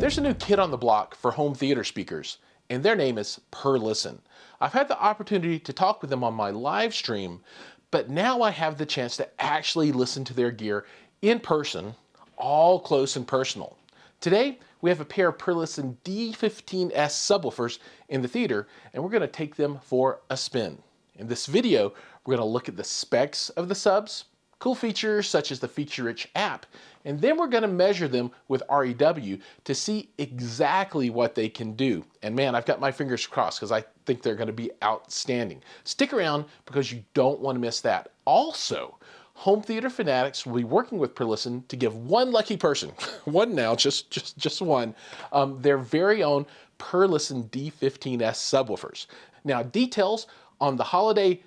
There's a new kid on the block for home theater speakers, and their name is Perlisten. I've had the opportunity to talk with them on my live stream, but now I have the chance to actually listen to their gear in person, all close and personal. Today, we have a pair of Perlisten D15S subwoofers in the theater, and we're going to take them for a spin. In this video, we're going to look at the specs of the subs, cool features such as the feature-rich app, and then we're going to measure them with REW to see exactly what they can do. And man, I've got my fingers crossed because I think they're going to be outstanding. Stick around because you don't want to miss that. Also, Home Theater Fanatics will be working with Perlisten to give one lucky person, one now, just just just one, um, their very own Perlisten D15S subwoofers. Now, details on the holiday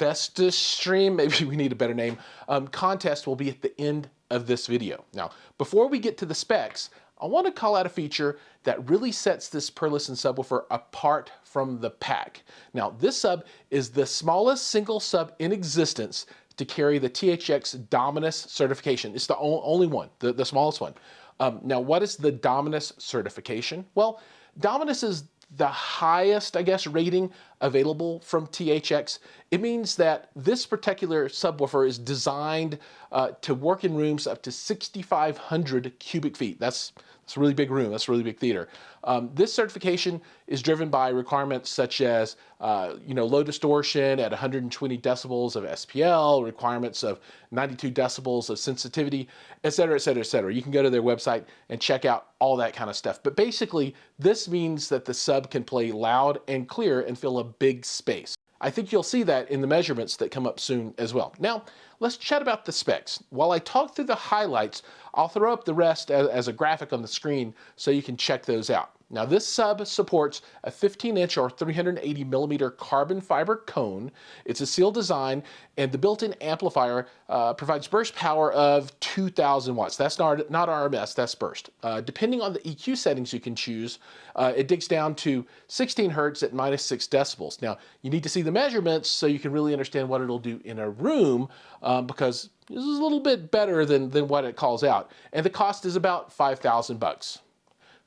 Festus stream, maybe we need a better name, um, contest will be at the end of this video. Now, before we get to the specs, I want to call out a feature that really sets this Perlisten subwoofer apart from the pack. Now, this sub is the smallest single sub in existence to carry the THX Dominus certification. It's the only one, the, the smallest one. Um, now, what is the Dominus certification? Well, Dominus is the highest, I guess, rating available from THX, it means that this particular subwoofer is designed uh, to work in rooms up to 6,500 cubic feet. That's, that's a really big room, that's a really big theater. Um, this certification is driven by requirements such as, uh, you know, low distortion at 120 decibels of SPL, requirements of 92 decibels of sensitivity, et cetera, et cetera, et cetera. You can go to their website and check out all that kind of stuff. But basically, this means that the sub can play loud and clear and fill a big space. I think you'll see that in the measurements that come up soon as well. Now, let's chat about the specs. While I talk through the highlights, I'll throw up the rest as, a graphic on the screen so you can check those out. Now this sub supports a 15 inch or 380 millimeter carbon fiber cone. It's a sealed design and the built-in amplifier uh, provides burst power of 2000 watts. That's not, not RMS, that's burst. Uh, depending on the EQ settings you can choose, uh, it digs down to 16 hertz at minus 6 decibels. Now you need to see the measurements so you can really understand what it'll do in a room um, because this is a little bit better than, than what it calls out. And the cost is about 5,000 bucks.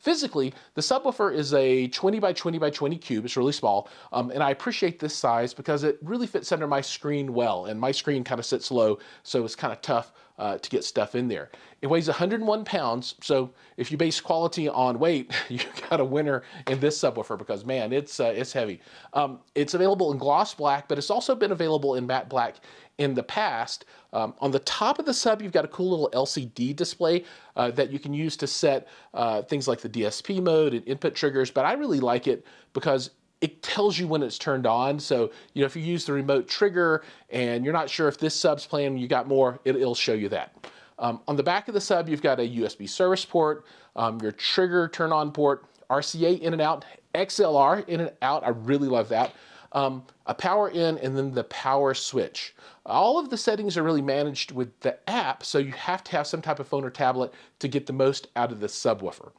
Physically, the subwoofer is a 20 by 20 by 20 cube. It's really small, um, and I appreciate this size because it really fits under my screen well, and my screen kind of sits low, so it's kind of tough uh, to get stuff in there. It weighs 101 pounds, so if you base quality on weight, you've got a winner in this subwoofer because man, it's uh, it's heavy. Um, it's available in gloss black, but it's also been available in matte black in the past. Um, on the top of the sub, you've got a cool little LCD display uh, that you can use to set uh, things like the DSP mode and input triggers, but I really like it because it tells you when it's turned on. So, you know, if you use the remote trigger and you're not sure if this sub's playing, you got more, it, will show you that. Um, on the back of the sub, you've got a USB service port, um, your trigger turn on port, RCA in and out, XLR in and out. I really love that um, a power in, and then the power switch. All of the settings are really managed with the app, so you have to have some type of phone or tablet to get the most out of the subwoofer.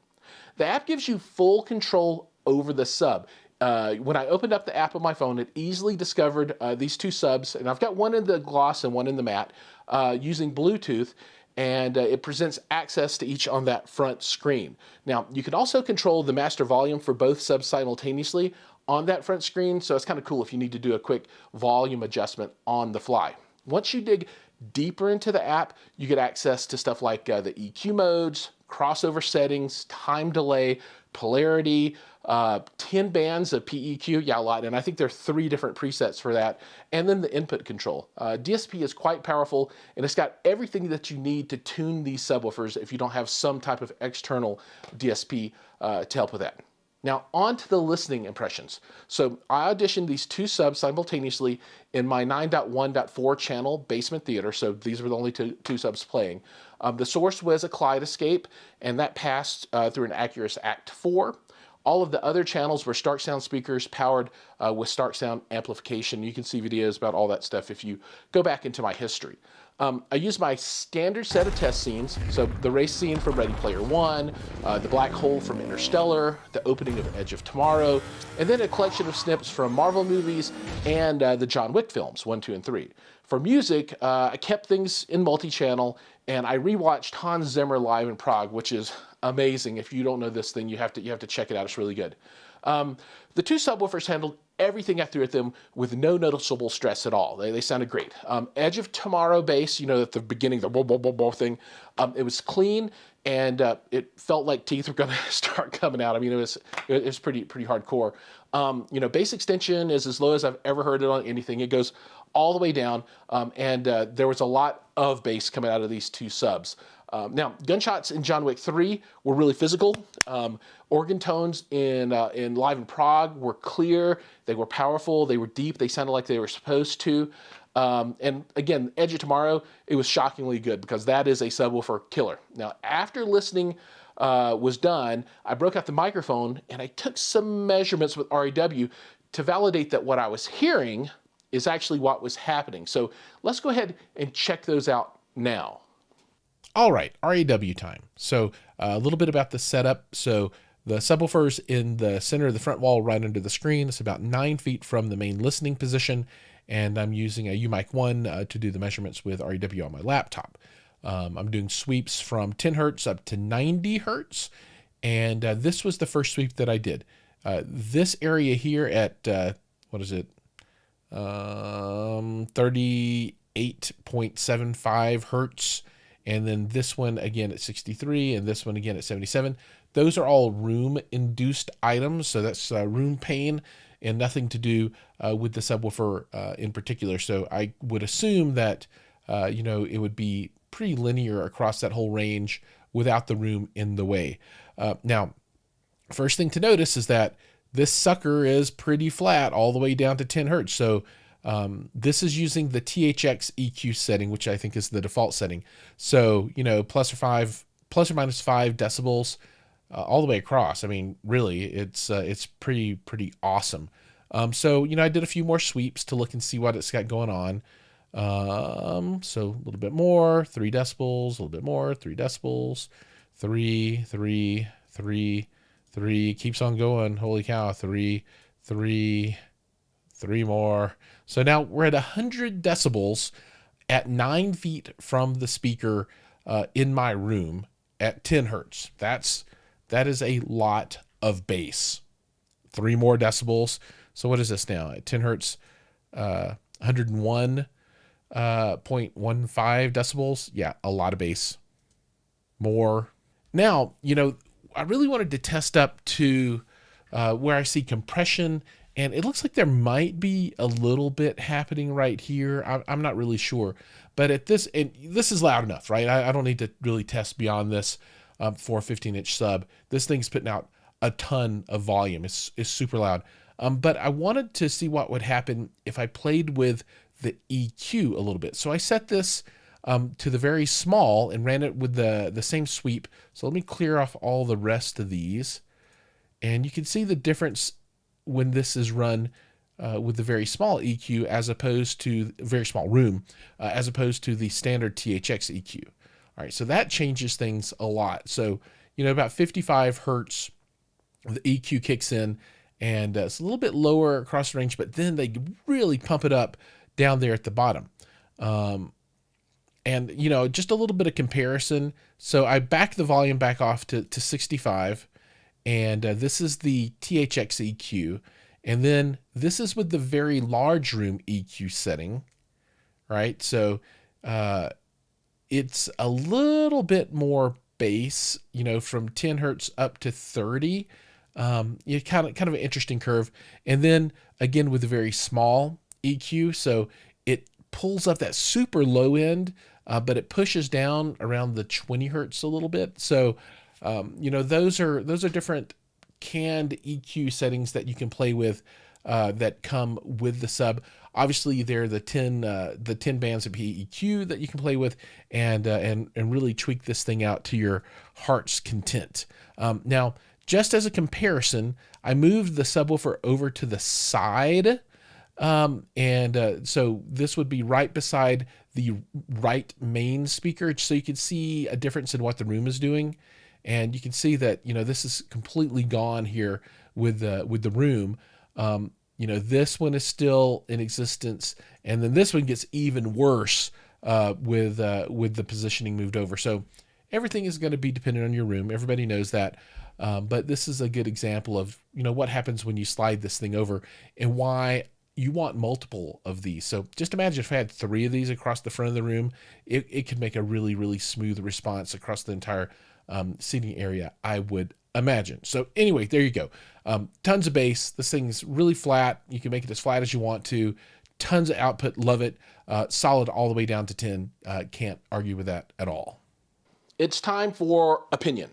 The app gives you full control over the sub. Uh, when I opened up the app on my phone, it easily discovered uh, these two subs, and I've got one in the gloss and one in the matte, uh, using Bluetooth, and uh, it presents access to each on that front screen. Now, you can also control the master volume for both subs simultaneously on that front screen, so it's kind of cool if you need to do a quick volume adjustment on the fly. Once you dig deeper into the app, you get access to stuff like uh, the EQ modes, crossover settings, time delay, polarity, uh, 10 bands of PEQ, yeah, a lot, and I think there are three different presets for that, and then the input control. Uh, DSP is quite powerful, and it's got everything that you need to tune these subwoofers if you don't have some type of external DSP uh, to help with that. Now on to the listening impressions. So I auditioned these two subs simultaneously in my 9.1.4 channel basement theater. So these were the only two, two subs playing. Um, the source was a Kaleidescape and that passed uh, through an Acurus Act 4. All of the other channels were Stark Sound speakers powered uh, with Stark Sound amplification. You can see videos about all that stuff if you go back into my history. Um, I used my standard set of test scenes, so the race scene from Ready Player One, uh, the black hole from Interstellar, the opening of Edge of Tomorrow, and then a collection of snips from Marvel movies and uh, the John Wick films, one, two, and three. For music, uh, I kept things in multi-channel and I rewatched Hans Zimmer live in Prague, which is amazing. If you don't know this thing, you have to you have to check it out. It's really good. Um, the two subwoofers handled everything I threw at them with no noticeable stress at all. They, they sounded great. Um, Edge of Tomorrow bass, you know, at the beginning, the blah, blah, blah, blah thing, um, it was clean and uh, it felt like teeth were going to start coming out. I mean, it was it was pretty pretty hardcore. Um, you know, bass extension is as low as I've ever heard it on anything. It goes all the way down, um, and uh, there was a lot of bass coming out of these two subs. Um, now, gunshots in John Wick 3 were really physical. Um, organ tones in, uh, in Live in Prague were clear, they were powerful, they were deep, they sounded like they were supposed to. Um, and again, Edge of Tomorrow, it was shockingly good because that is a subwoofer killer. Now, after listening uh, was done, I broke out the microphone and I took some measurements with REW to validate that what I was hearing is actually what was happening. So let's go ahead and check those out now. All right, REW time. So uh, a little bit about the setup. So the subwoofer's in the center of the front wall right under the screen. It's about nine feet from the main listening position. And I'm using a UMIK 1 uh, to do the measurements with REW on my laptop. Um, I'm doing sweeps from 10 hertz up to 90 hertz. And uh, this was the first sweep that I did. Uh, this area here at, uh, what is it? Um, 38.75 hertz. And then this one again at 63 and this one again at 77 those are all room induced items so that's uh, room pain and nothing to do uh, with the subwoofer uh, in particular. So i would assume that uh, you know it would be pretty linear across that whole range without the room in the way. Uh, now first thing to notice is that this sucker is pretty flat all the way down to 10 hertz so um, this is using the THX EQ setting, which I think is the default setting. So, you know, plus or five, plus or minus five decibels uh, all the way across. I mean, really, it's, uh, it's pretty, pretty awesome. Um, so, you know, I did a few more sweeps to look and see what it's got going on. Um, so a little bit more, three decibels, a little bit more, three decibels, three, three, three, three, keeps on going. Holy cow, three, three, three more. So now we're at 100 decibels at nine feet from the speaker uh, in my room at 10 hertz. That's that is a lot of bass. Three more decibels. So what is this now at 10 hertz? Uh, 101.15 uh, decibels. Yeah, a lot of bass. More. Now, you know, I really wanted to test up to uh, where I see compression and it looks like there might be a little bit happening right here. I'm, I'm not really sure, but at this, and this is loud enough, right? I, I don't need to really test beyond this um, for a 15 inch sub. This thing's putting out a ton of volume. It's, it's super loud. Um, but I wanted to see what would happen if I played with the EQ a little bit. So I set this um, to the very small and ran it with the, the same sweep. So let me clear off all the rest of these. And you can see the difference when this is run uh, with the very small EQ as opposed to very small room, uh, as opposed to the standard THX EQ. All right, so that changes things a lot. So, you know, about 55 Hertz, the EQ kicks in and uh, it's a little bit lower across the range, but then they really pump it up down there at the bottom. Um, and, you know, just a little bit of comparison. So I back the volume back off to, to 65 and uh, this is the THX EQ. And then this is with the very large room EQ setting, right? So uh, it's a little bit more bass, you know, from 10 hertz up to 30. Um, you kind of kind of an interesting curve. And then again with a very small EQ, so it pulls up that super low end, uh, but it pushes down around the 20 hertz a little bit. So um, you know, those are those are different canned EQ settings that you can play with uh, that come with the sub. Obviously, they're the 10 uh, the 10 bands of PEQ that you can play with and uh, and and really tweak this thing out to your heart's content. Um, now, just as a comparison, I moved the subwoofer over to the side. Um, and uh, so this would be right beside the right main speaker so you can see a difference in what the room is doing. And you can see that, you know, this is completely gone here with the, with the room. Um, you know, this one is still in existence. And then this one gets even worse uh, with uh, with the positioning moved over. So everything is going to be dependent on your room. Everybody knows that. Um, but this is a good example of you know what happens when you slide this thing over and why you want multiple of these. So just imagine if I had three of these across the front of the room, it, it could make a really, really smooth response across the entire um, seating area, I would imagine. So anyway, there you go. Um, tons of bass. This thing's really flat. You can make it as flat as you want to. Tons of output. Love it. Uh, solid all the way down to 10. Uh, can't argue with that at all. It's time for opinion.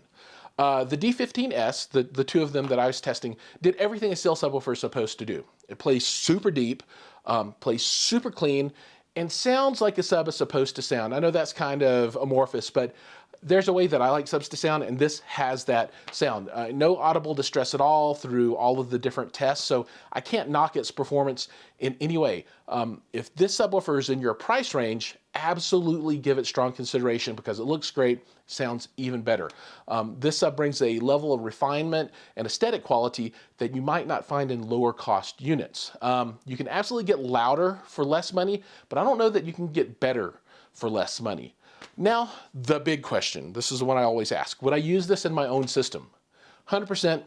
Uh, the D15S, the, the two of them that I was testing, did everything a steel subwoofer is supposed to do. It plays super deep, um, plays super clean, and sounds like a sub is supposed to sound. I know that's kind of amorphous, but there's a way that I like subs to sound, and this has that sound. Uh, no audible distress at all through all of the different tests, so I can't knock its performance in any way. Um, if this subwoofer is in your price range, absolutely give it strong consideration because it looks great, sounds even better. Um, this sub brings a level of refinement and aesthetic quality that you might not find in lower cost units. Um, you can absolutely get louder for less money, but I don't know that you can get better for less money. Now, the big question. This is the one I always ask. Would I use this in my own system? 100%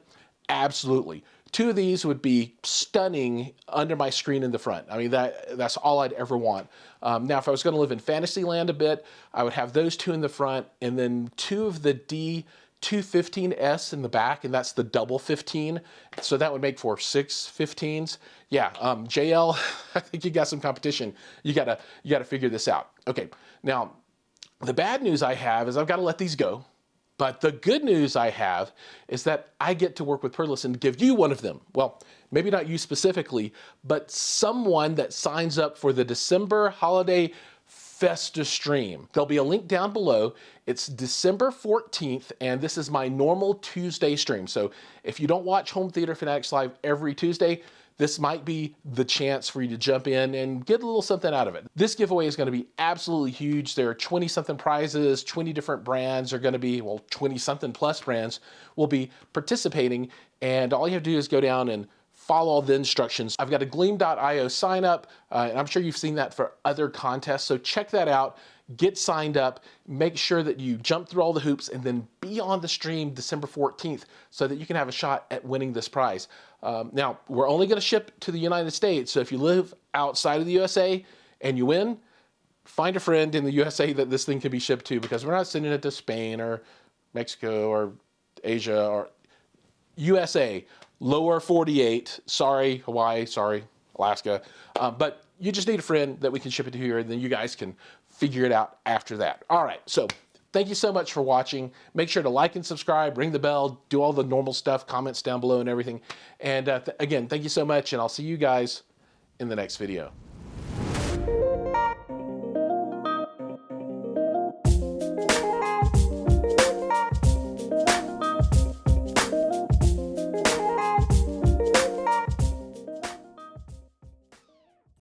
absolutely. Two of these would be stunning under my screen in the front. I mean, that that's all I'd ever want. Um, now, if I was going to live in Fantasyland a bit, I would have those two in the front and then two of the D 215S in the back, and that's the double 15. So that would make for six 15s. Yeah, um, JL, I think you got some competition. You gotta you gotta figure this out. Okay, now the bad news I have is I've got to let these go. But the good news I have is that I get to work with Perlisten and give you one of them. Well, maybe not you specifically, but someone that signs up for the December holiday Festa stream. There'll be a link down below. It's December 14th, and this is my normal Tuesday stream. So if you don't watch Home Theater Fanatics Live every Tuesday, this might be the chance for you to jump in and get a little something out of it. This giveaway is going to be absolutely huge. There are 20 something prizes, 20 different brands are going to be, well, 20 something plus brands will be participating. And all you have to do is go down and follow all the instructions. I've got a gleam.io sign up, uh, and I'm sure you've seen that for other contests. So check that out get signed up, make sure that you jump through all the hoops, and then be on the stream December 14th so that you can have a shot at winning this prize. Um, now, we're only going to ship to the United States, so if you live outside of the USA and you win, find a friend in the USA that this thing can be shipped to because we're not sending it to Spain or Mexico or Asia or USA, lower 48, sorry, Hawaii, sorry, Alaska. Um, but you just need a friend that we can ship it to here and then you guys can figure it out after that. All right, so thank you so much for watching. Make sure to like and subscribe, ring the bell, do all the normal stuff, comments down below and everything. And uh, th again, thank you so much, and I'll see you guys in the next video.